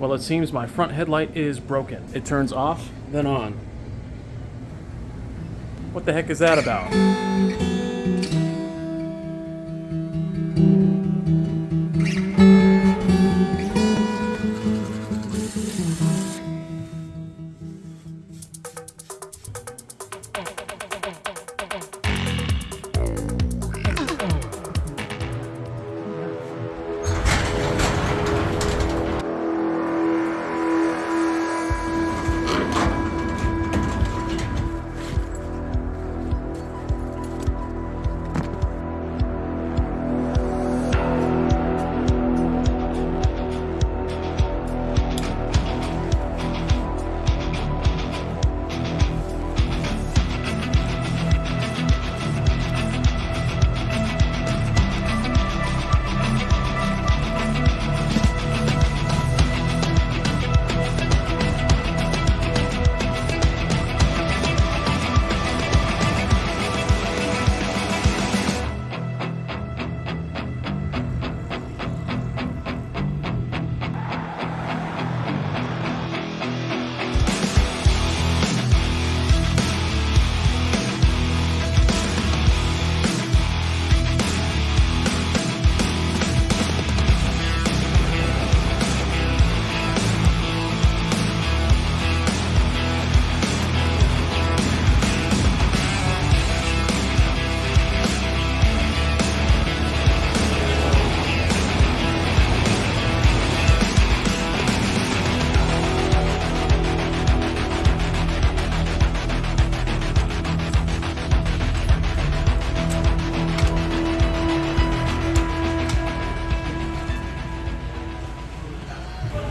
Well, it seems my front headlight is broken. It turns off, then on. What the heck is that about?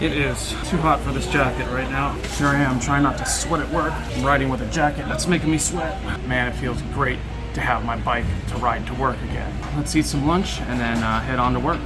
It is too hot for this jacket right now. Here I am trying not to sweat at work. I'm riding with a jacket that's making me sweat. Man, it feels great to have my bike to ride to work again. Let's eat some lunch and then uh, head on to work.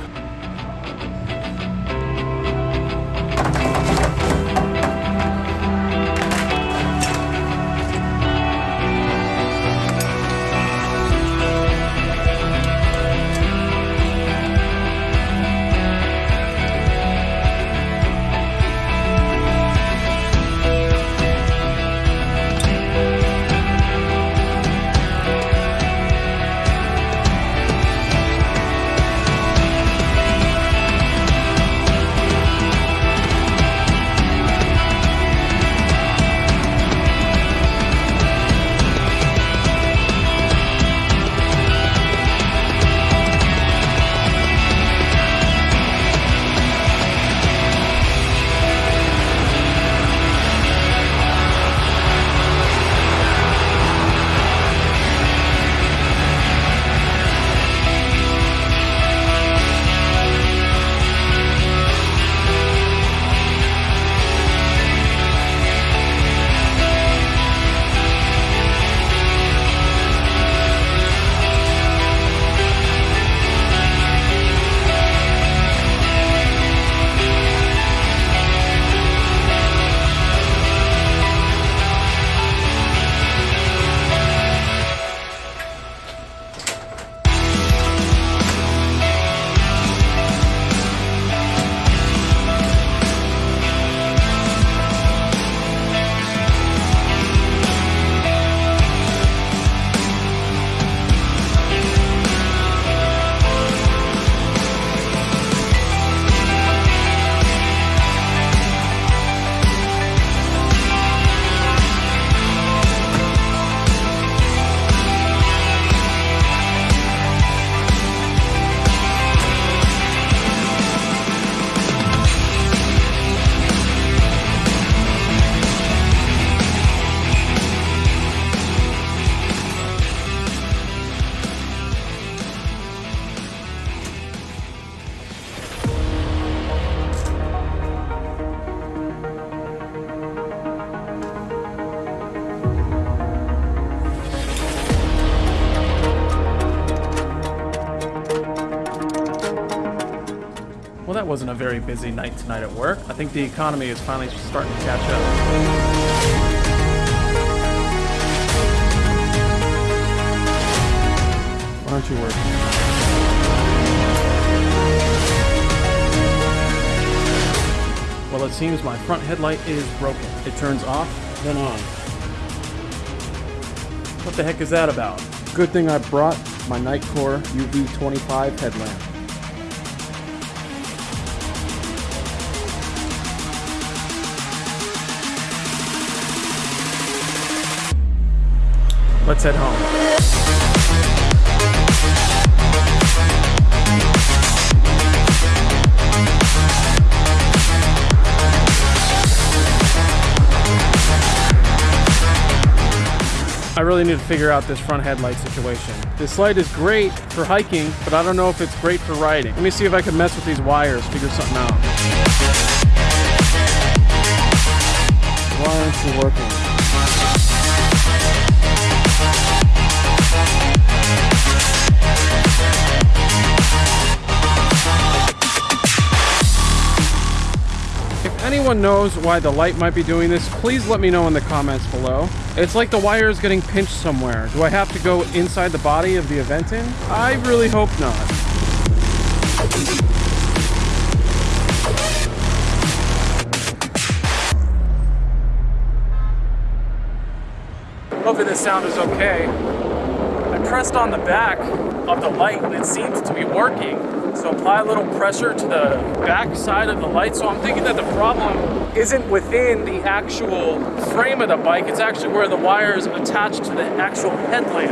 Well, that wasn't a very busy night tonight at work. I think the economy is finally starting to catch up. Why aren't you work? Well, it seems my front headlight is broken. It turns off, then on. What the heck is that about? Good thing I brought my Nitecore UV25 headlamp. Let's head home. I really need to figure out this front headlight situation. This light is great for hiking, but I don't know if it's great for riding. Let me see if I can mess with these wires, figure something out. Why aren't you working? Anyone knows why the light might be doing this, please let me know in the comments below. It's like the wire is getting pinched somewhere. Do I have to go inside the body of the Aventon? I really hope not. Hopefully this sound is okay. I pressed on the back of the light and it seems to be working. So apply a little pressure to the back side of the light. So I'm thinking that the problem isn't within the actual frame of the bike. It's actually where the wire is attached to the actual headlamp.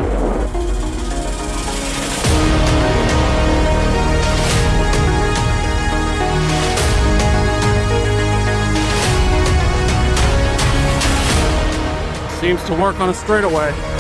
Seems to work on a straightaway.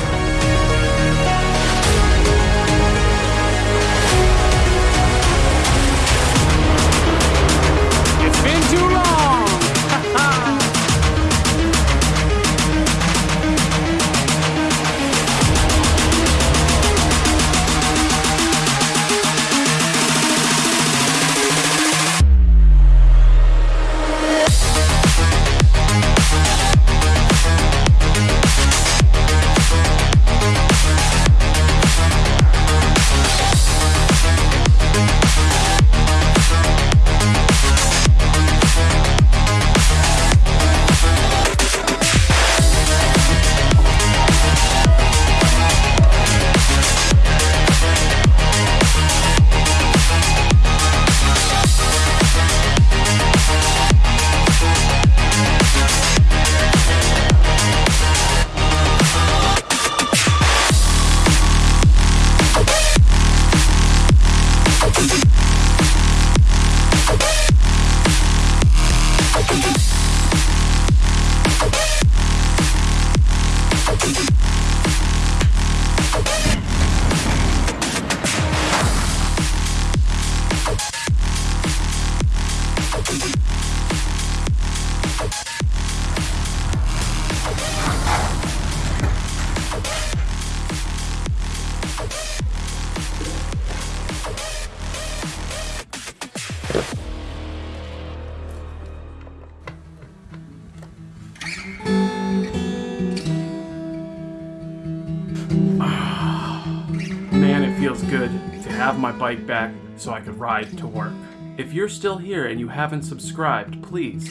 Good to have my bike back so I could ride to work. If you're still here and you haven't subscribed, please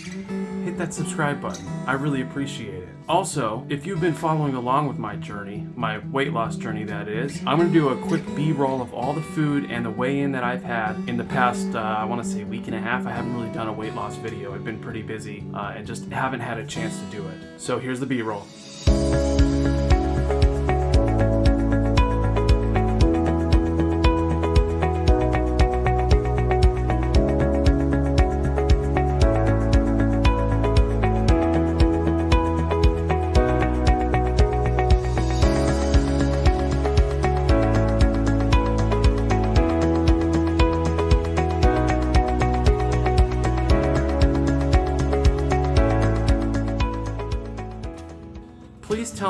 hit that subscribe button. I really appreciate it. Also, if you've been following along with my journey, my weight loss journey that is, I'm gonna do a quick B-roll of all the food and the weigh-in that I've had in the past, uh, I wanna say week and a half. I haven't really done a weight loss video. I've been pretty busy uh, and just haven't had a chance to do it. So here's the B-roll.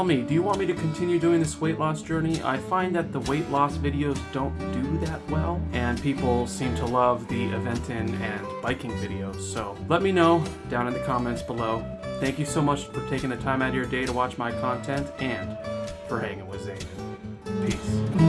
Tell me, do you want me to continue doing this weight loss journey? I find that the weight loss videos don't do that well, and people seem to love the Aventon and biking videos, so let me know down in the comments below. Thank you so much for taking the time out of your day to watch my content, and for hanging with Zayden. Peace.